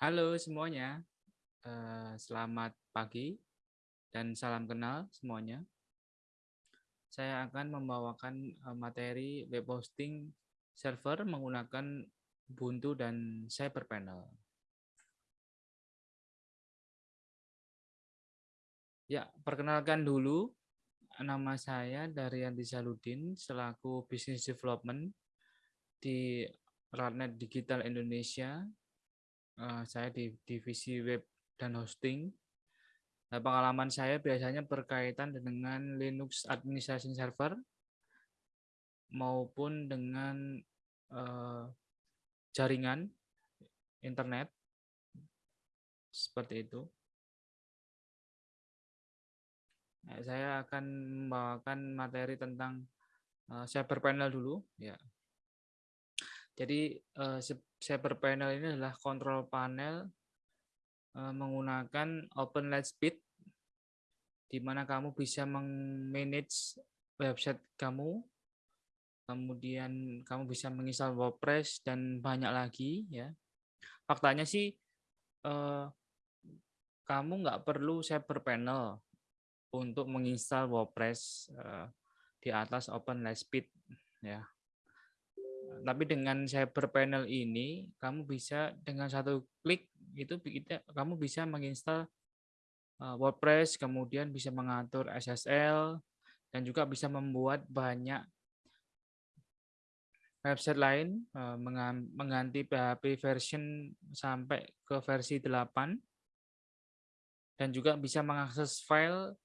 Halo semuanya, eh, selamat pagi dan salam kenal semuanya. Saya akan membawakan eh, materi web hosting server menggunakan Ubuntu dan CyberPanel. Ya, perkenalkan dulu, nama saya Daryanti Saludin selaku Business Development di Radnet Digital Indonesia uh, saya di divisi web dan hosting. Nah, pengalaman saya biasanya berkaitan dengan Linux Administration Server maupun dengan uh, jaringan internet seperti itu. Nah, saya akan membawakan materi tentang uh, cyber panel dulu, ya. Jadi uh, cyber panel ini adalah kontrol panel uh, menggunakan Open Lightspeed di mana kamu bisa mengmanage website kamu, kemudian kamu bisa menginstal WordPress dan banyak lagi ya. Faktanya sih uh, kamu nggak perlu cyber panel untuk menginstal WordPress uh, di atas Open Lightspeed ya tapi dengan cyber panel ini kamu bisa dengan satu klik itu kita kamu bisa menginstal uh, WordPress kemudian bisa mengatur SSL dan juga bisa membuat banyak website lain uh, mengganti PHP version sampai ke versi 8 dan juga bisa mengakses file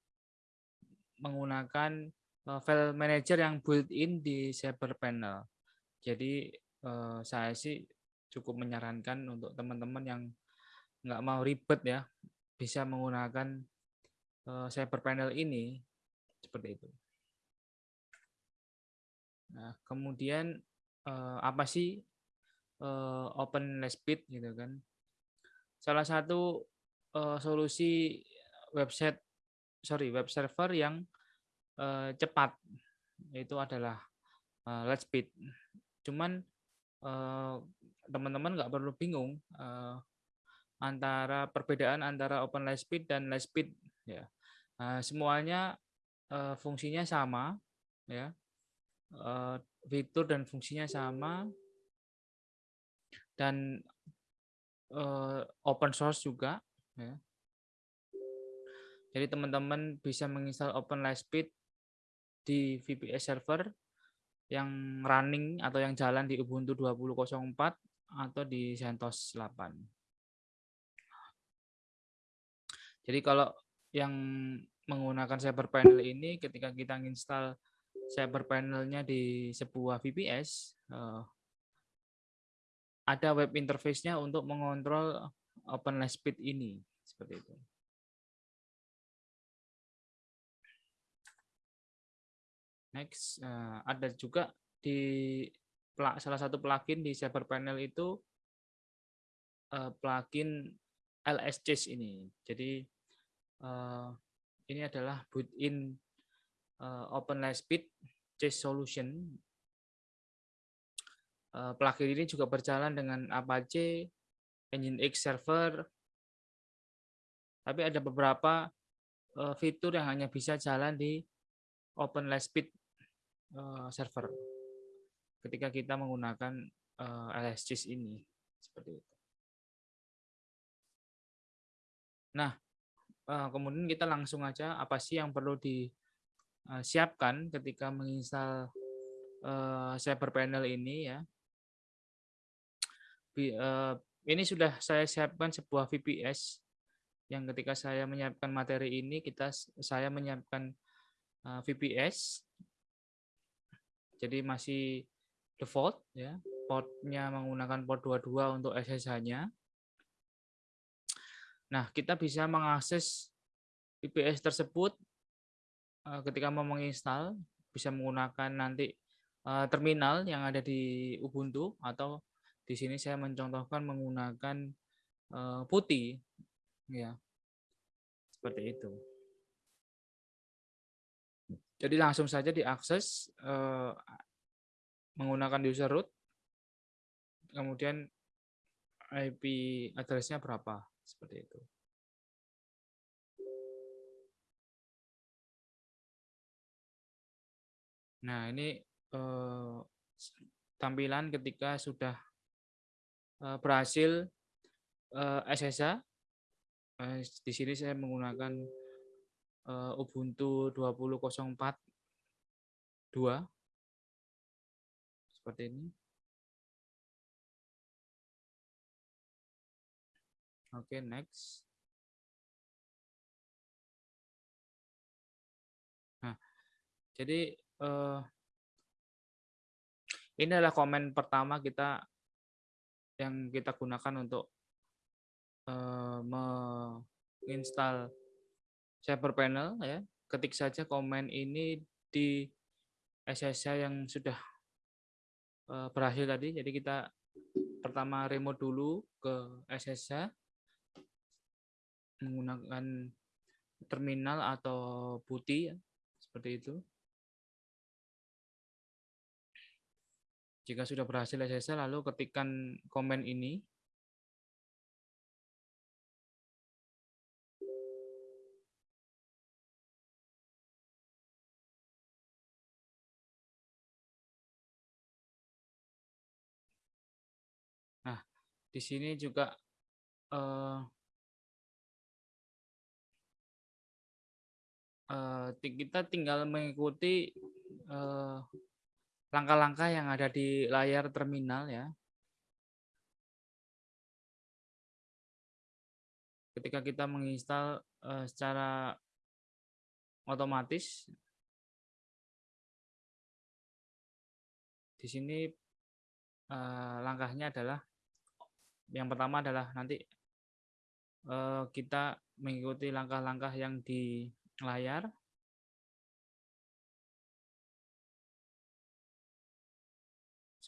menggunakan uh, file manager yang built-in di cyber panel. Jadi eh, saya sih cukup menyarankan untuk teman-teman yang nggak mau ribet ya, bisa menggunakan eh, cyber panel ini seperti itu. Nah, kemudian eh, apa sih eh, Open Lightspeed gitu kan? Salah satu eh, solusi website sorry web server yang eh, cepat itu adalah eh, Lightspeed Cuman eh, teman-teman nggak perlu bingung eh, antara perbedaan antara Open Lightspeed dan Lightspeed ya. Nah, semuanya eh, fungsinya sama ya. fitur dan fungsinya sama dan open source juga ya. Jadi teman-teman bisa menginstal Open Lightspeed di VPS server yang running atau yang jalan di Ubuntu 20.04 atau di CentOS 8. Jadi kalau yang menggunakan cyber panel ini ketika kita install cyber panelnya di sebuah VPS eh, ada web interface-nya untuk mengontrol OpenLightspeed ini seperti itu. Next, uh, ada juga di salah satu plugin di Cyber Panel itu uh, plugin LS Chase ini. Jadi uh, ini adalah built-in uh, Open Lightspeed Chase Solution. Plugin ini juga berjalan dengan Apache, Nginx Server, tapi ada beberapa fitur yang hanya bisa jalan di Open uh, server ketika kita menggunakan uh, eh, LSGIS ini seperti itu. Nah, uh, kemudian kita langsung aja apa sih yang perlu disiapkan ketika menginstal uh, cyber panel ini ya. Uh, ini sudah saya siapkan sebuah VPS yang ketika saya menyiapkan materi ini kita saya menyiapkan VPS jadi masih default ya. Portnya menggunakan port 22 untuk SSH-nya. Nah, kita bisa mengakses VPS tersebut eh, ketika mau menginstal bisa menggunakan nanti eh, terminal yang ada di Ubuntu atau di sini saya mencontohkan menggunakan eh, putih ya. Seperti itu. Jadi langsung saja diakses eh, menggunakan user root, kemudian IP address-nya berapa seperti itu. Nah, ini eh, tampilan ketika sudah eh, berhasil SSH. Di sini saya menggunakan eh, Ubuntu 20.04 2 seperti ini. Oke, okay, next. Nah, jadi uh, ini adalah komen pertama kita yang kita gunakan untuk uh, menginstal Cyber Panel ya. Ketik saja komen ini di SSH yang sudah uh, berhasil tadi. Jadi kita pertama remote dulu ke SSH menggunakan terminal atau putih ya, seperti itu. Jika sudah berhasil SSL, lalu ketikkan komen ini. Di sini juga uh, uh, kita tinggal mengikuti uh, langkah-langkah yang ada di layar terminal ya. Ketika kita menginstal uh, secara otomatis di sini uh, langkahnya adalah yang pertama adalah nanti uh, kita mengikuti langkah-langkah yang di layar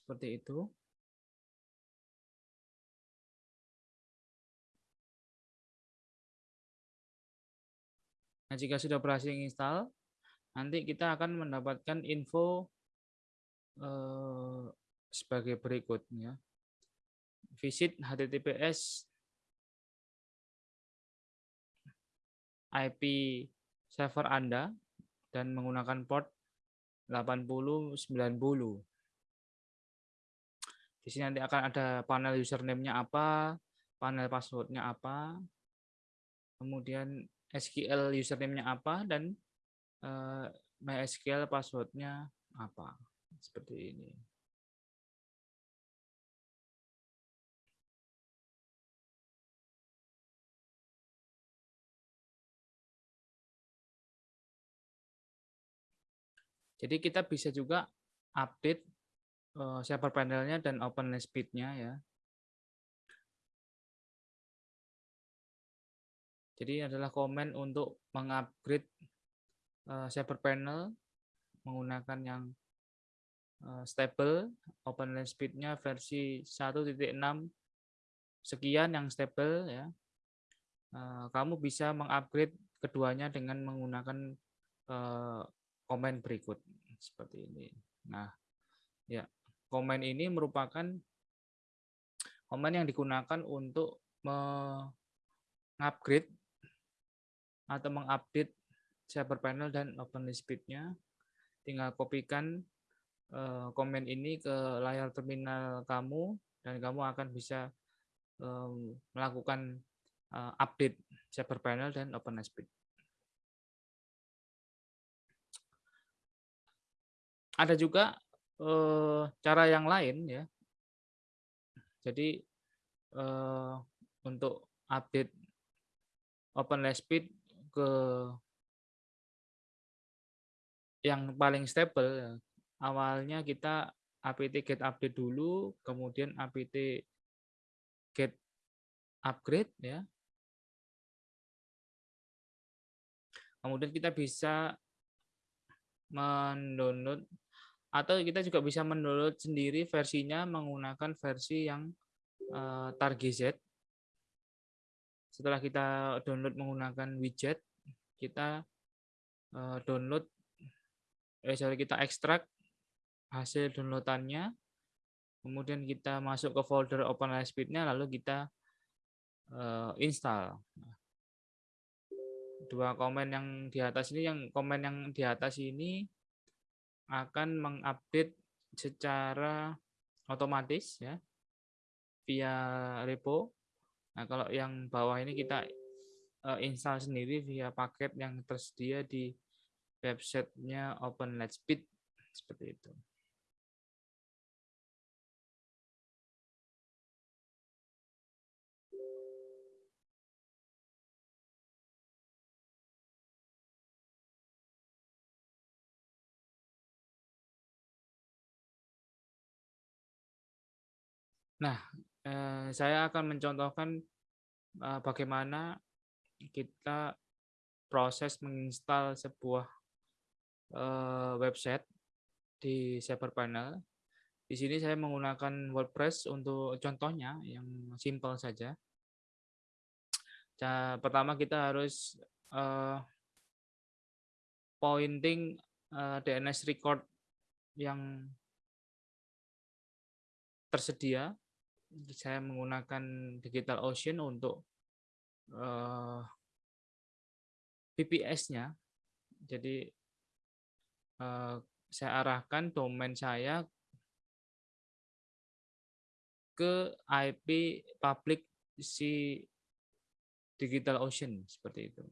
seperti itu. Nah, jika sudah berhasil install, nanti kita akan mendapatkan info eh, sebagai berikutnya. Visit HTTPS IP server Anda dan menggunakan port 8090. Di sini nanti akan ada panel username-nya apa, panel password-nya apa, kemudian SQL username-nya apa, dan uh, MySQL password-nya apa. Seperti ini. Jadi kita bisa juga update uh, panelnya dan open speed-nya ya. Jadi adalah komen untuk mengupgrade uh, panel menggunakan yang uh, stable, open speed-nya versi 1.6 sekian yang stable ya. Kamu bisa mengupgrade keduanya dengan menggunakan komen berikut seperti ini. Nah, ya komen ini merupakan komen yang digunakan untuk mengupgrade atau mengupdate server panel dan open speed-nya. Tinggal kopikan eh, komen ini ke layar terminal kamu dan kamu akan bisa melakukan eh, update server panel dan open Ada juga eh, cara yang lain ya. Jadi eh, untuk update OpenLSpeed ke yang paling stable ya. Awalnya kita apt get update dulu, kemudian apt get upgrade ya. Kemudian kita bisa mendownload atau kita juga bisa mendownload sendiri versinya menggunakan versi yang uh, Target Setelah kita download menggunakan widget, kita uh, download, eh sorry kita ekstrak hasil downloadannya, kemudian kita masuk ke folder OpenLightspeed-nya, lalu kita uh, install. Dua komen yang di atas ini, yang komen yang di atas ini akan mengupdate secara otomatis ya via repo. Nah, kalau yang bawah ini kita uh, install sendiri via paket yang tersedia di websitenya OpenLightspeed seperti itu. Nah, eh, saya akan mencontohkan eh, bagaimana kita proses menginstal sebuah eh, website di Cyberpanel. Di sini saya menggunakan WordPress untuk contohnya yang simple saja. Pertama kita harus pointing DNS record yang tersedia saya menggunakan Digital Ocean untuk uh, eh, VPS-nya. Jadi uh, saya arahkan domain saya ke IP public si Digital Ocean seperti itu.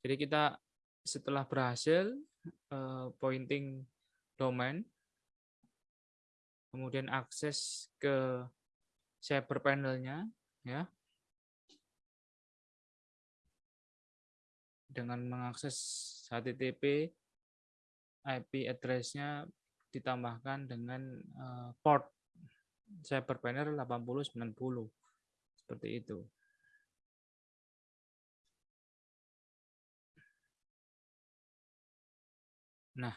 Jadi kita setelah berhasil uh, pointing domain, kemudian akses ke cyber panelnya ya dengan mengakses HTTP IP address-nya ditambahkan dengan uh, port cyber panel 8090 seperti itu. Nah,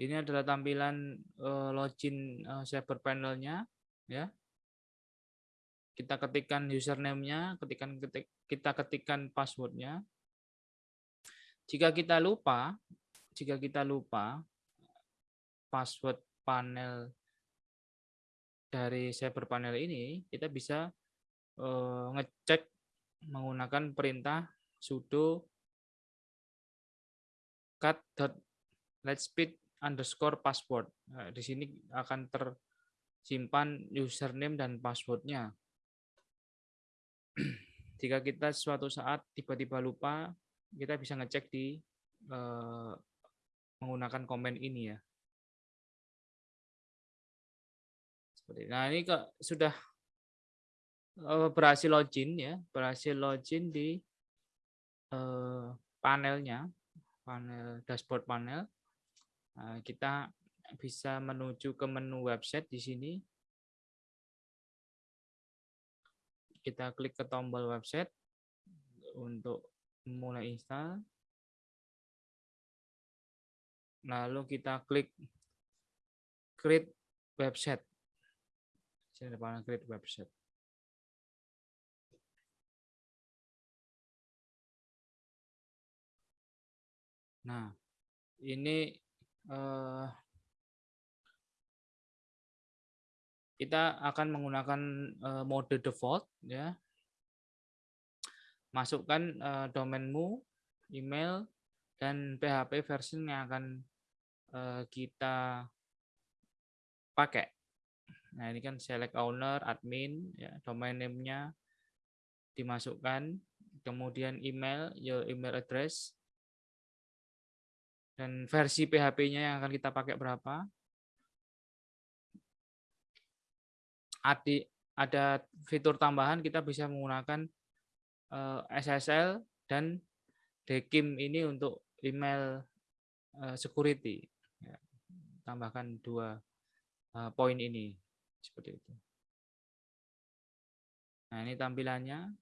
ini adalah tampilan uh, login uh, cyber panelnya ya. Kita ketikkan username-nya, ketikkan ketik, kita ketikkan passwordnya. Jika kita lupa, jika kita lupa password panel dari cyber panel ini, kita bisa uh, ngecek menggunakan perintah sudo cat.lightspeed underscore password. Nah, di sini akan tersimpan username dan passwordnya. Jika kita suatu saat tiba-tiba lupa, kita bisa ngecek di eh, menggunakan komen ini ya. Nah ini ke, sudah eh, berhasil login ya, berhasil login di eh, panelnya, panel dashboard panel. Nah, kita bisa menuju ke menu website di sini. Kita klik ke tombol website untuk mulai install. Lalu kita klik create website. Sini ada create website. Nah, ini Eh, kita akan menggunakan eh, mode default ya. Masukkan uh, domainmu email dan PHP version yang akan kita pakai. Nah ini kan select owner admin ya domain name-nya dimasukkan. Kemudian email your email address dan versi PHP-nya yang akan kita pakai berapa. Ada fitur tambahan kita bisa menggunakan eh, SSL dan DKIM ini untuk email eh, security. Ya, tambahkan dua eh, poin ini seperti itu. Nah ini tampilannya.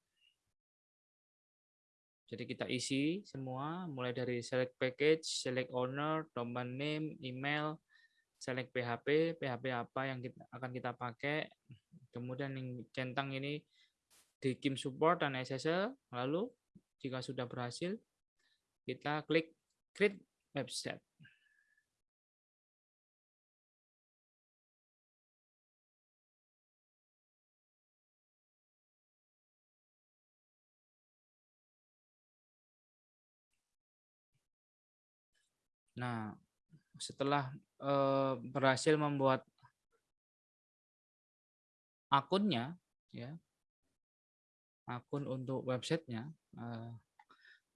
Jadi kita isi semua, mulai dari select package, select owner, domain name, email, select PHP, PHP apa yang kita, akan kita pakai, kemudian yang centang ini di Kim Support dan SSL, lalu jika sudah berhasil, kita klik create website. Nah, setelah eh, berhasil membuat akunnya, ya, akun untuk websitenya, eh,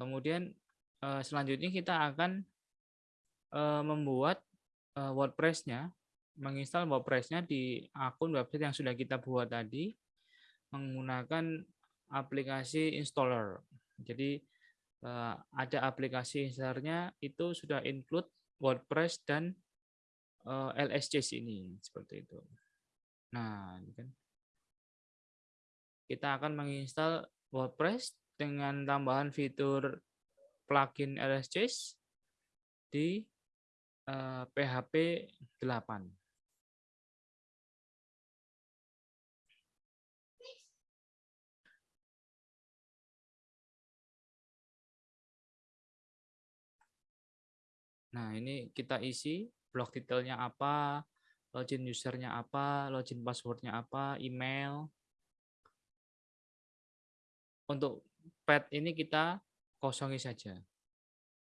kemudian eh, selanjutnya kita akan membuat eh, WordPress-nya, menginstal WordPress-nya di akun website yang sudah kita buat tadi menggunakan aplikasi installer. Jadi ada aplikasi installernya itu sudah include WordPress dan eh, LSC ini seperti itu. Nah, kan kita akan menginstal WordPress dengan tambahan fitur plugin LSC di PHP 8. Nah, ini kita isi blog detailnya apa, login usernya apa, login passwordnya apa, email, untuk pet ini kita kosongi saja.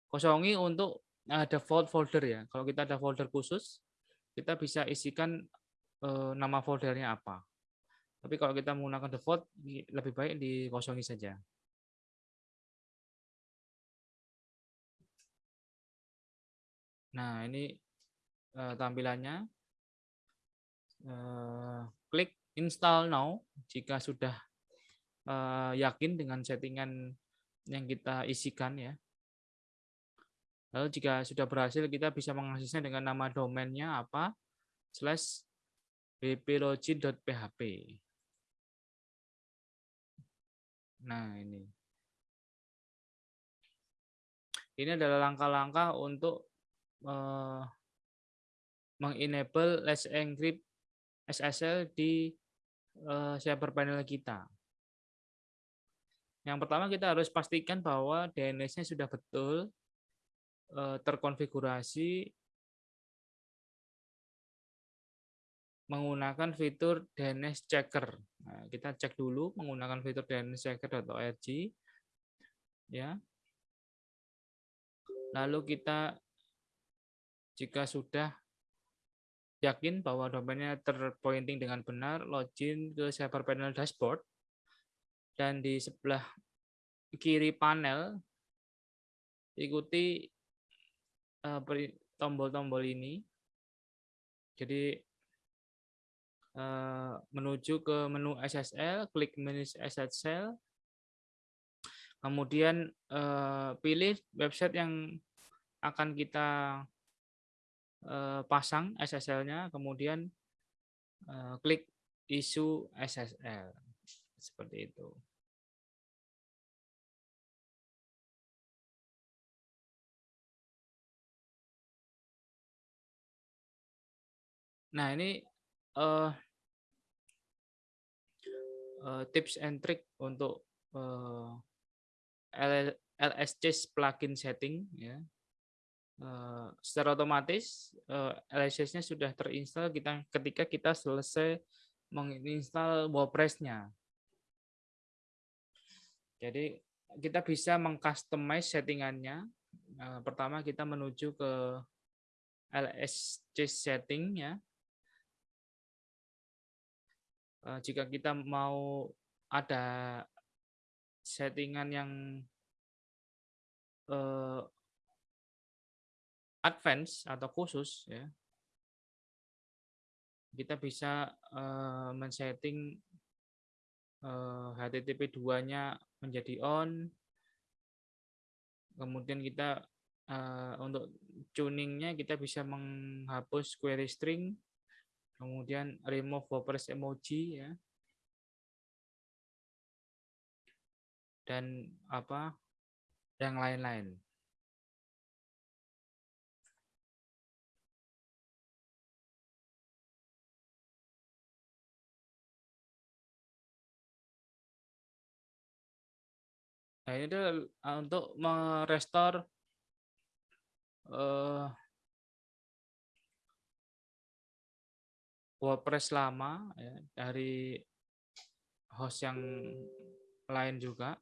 Kosongi untuk uh, default folder ya. Kalau kita ada folder khusus, kita bisa isikan uh, nama foldernya apa. Tapi kalau kita menggunakan default, lebih baik dikosongi saja. Nah, ini uh, tampilannya. Uh, klik install now jika sudah uh, yakin dengan settingan yang kita isikan ya. Lalu jika sudah berhasil kita bisa mengaksesnya dengan nama domainnya apa slash bplogin.php. Nah ini. Ini adalah langkah-langkah untuk uh, mengenable Let's Encrypt SSL di uh, server panel kita. Yang pertama kita harus pastikan bahwa DNS-nya sudah betul eh, terkonfigurasi menggunakan fitur DNS checker. Nah, kita cek dulu menggunakan fitur DNS checker.org ya. Lalu kita jika sudah yakin bahwa domainnya terpointing dengan benar, login ke server panel dashboard dan di sebelah kiri panel ikuti eh, tombol-tombol ini. Jadi eh, menuju ke menu SSL, klik menu SSL, kemudian eh, pilih website yang akan kita pasang SSL-nya, kemudian klik isu SSL seperti itu. Nah, ini uh, tips and trick untuk uh, LSC plugin setting ya. Uh, secara otomatis uh, LSC-nya sudah terinstall kita ketika kita selesai menginstal WordPress-nya. Jadi kita bisa mengcustomize settingannya. Nah, pertama kita menuju ke LSC setting ya. Eh, jika kita mau ada settingan yang advance atau khusus ya kita bisa uh, men-setting uh, HTTP 2-nya menjadi on. Kemudian kita uh, untuk tuningnya kita bisa menghapus query string, kemudian remove WordPress emoji ya. Dan apa yang lain-lain. Nah, ini adalah untuk merestore uh, WordPress lama ya, dari host yang lain juga.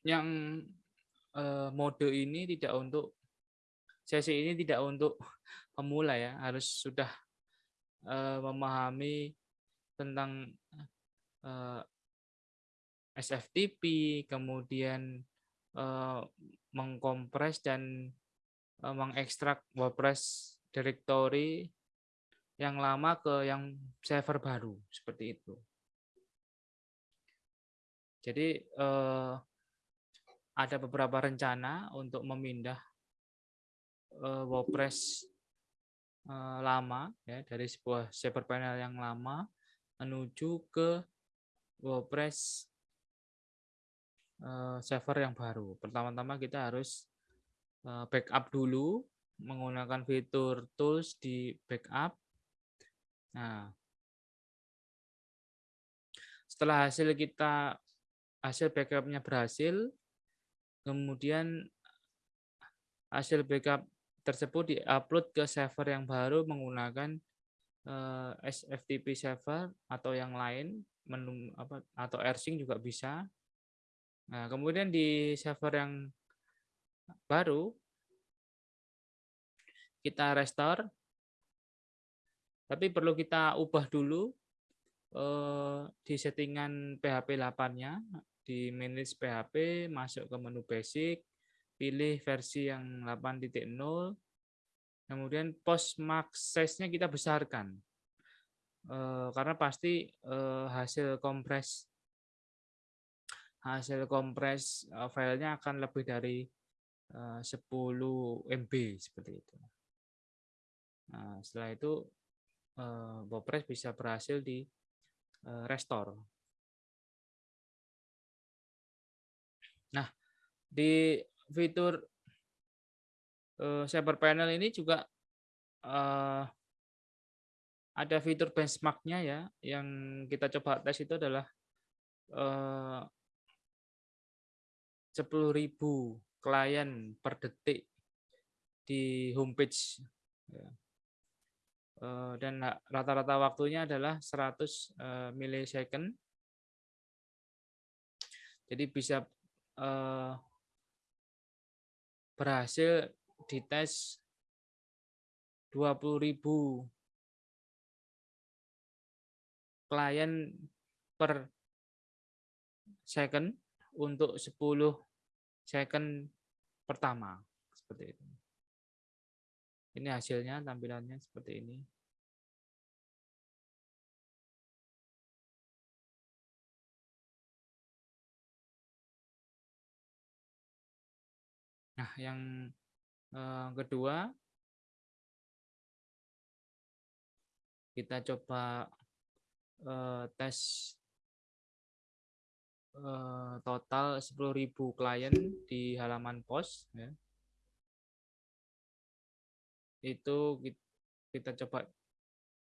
Yang uh, mode ini tidak untuk sesi ini tidak untuk pemula ya, harus sudah uh, memahami tentang uh, SFTP, kemudian uh, mengkompres dan uh, mengekstrak WordPress directory yang lama ke yang server baru seperti itu. Jadi uh, ada beberapa rencana untuk memindah uh, WordPress uh, lama ya dari sebuah server panel yang lama menuju ke WordPress uh, server yang baru. Pertama-tama kita harus uh, backup dulu menggunakan fitur tools di backup. Nah, setelah hasil kita hasil backupnya berhasil, kemudian hasil backup tersebut diupload ke server yang baru menggunakan eh, SFTP server atau yang lain atau AirSync juga bisa. Nah, kemudian di server yang baru kita restore. Tapi perlu kita ubah dulu eh, di settingan PHP 8-nya di manage PHP, masuk ke menu basic, pilih versi yang 8.0, kemudian post max size-nya kita besarkan. Eh, karena pasti eh, hasil kompres hasil kompres uh, filenya akan lebih dari uh, 10 MB seperti itu. Nah, setelah itu uh, bisa berhasil di uh, restore. Nah, di fitur uh, Panel ini juga ada fitur benchmarknya ya, yang kita coba tes itu adalah 10.000 klien per detik di homepage. Ya. Eh, dan rata-rata waktunya adalah 100 eh, milisecond. Jadi bisa eh, berhasil dites 20.000 klien per second untuk 10 second pertama seperti itu. Ini hasilnya tampilannya seperti ini. Nah, yang eh, kedua kita coba eh, tes eh, total 10.000 klien di halaman pos ya itu kita coba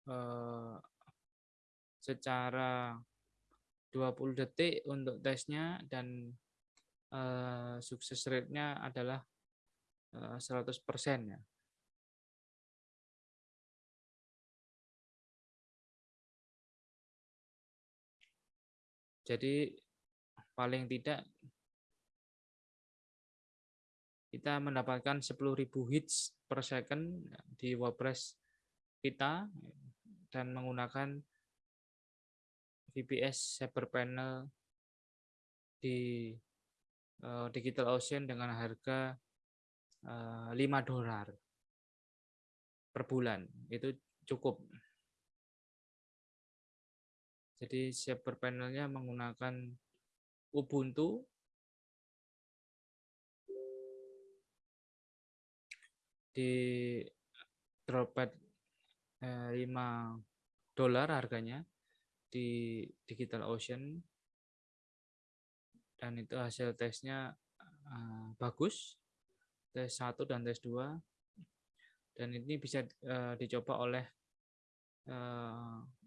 uh, secara 20 detik untuk tesnya dan uh, sukses rate-nya adalah uh, 100% ya. Jadi paling tidak kita mendapatkan 10.000 hits per second di WordPress kita dan menggunakan VPS Cyber Panel di uh, Digital Ocean dengan harga uh, eh, 5 dolar per bulan. Itu cukup. Jadi Cyber Panelnya menggunakan Ubuntu. Di Droplet 5 eh, dolar harganya di Digital Ocean. Dan itu hasil tesnya uh, bagus. Tes 1 dan tes 2 dan ini bisa uh, dicoba oleh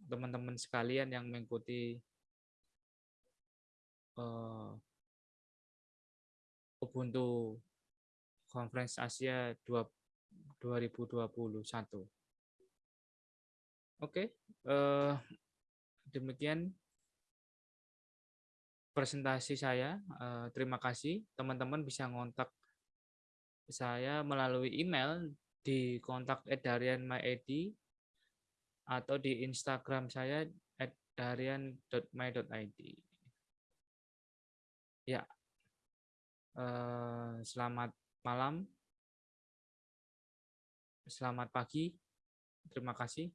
teman-teman uh, sekalian yang mengikuti uh, Ubuntu Conference Asia 2 2021. Oke, eh, demikian presentasi saya. Uh, terima kasih. Teman-teman bisa ngontak saya melalui email di kontak @darianmyid atau di Instagram saya @darian.my.id. Ya, uh, selamat malam, selamat pagi, terima kasih.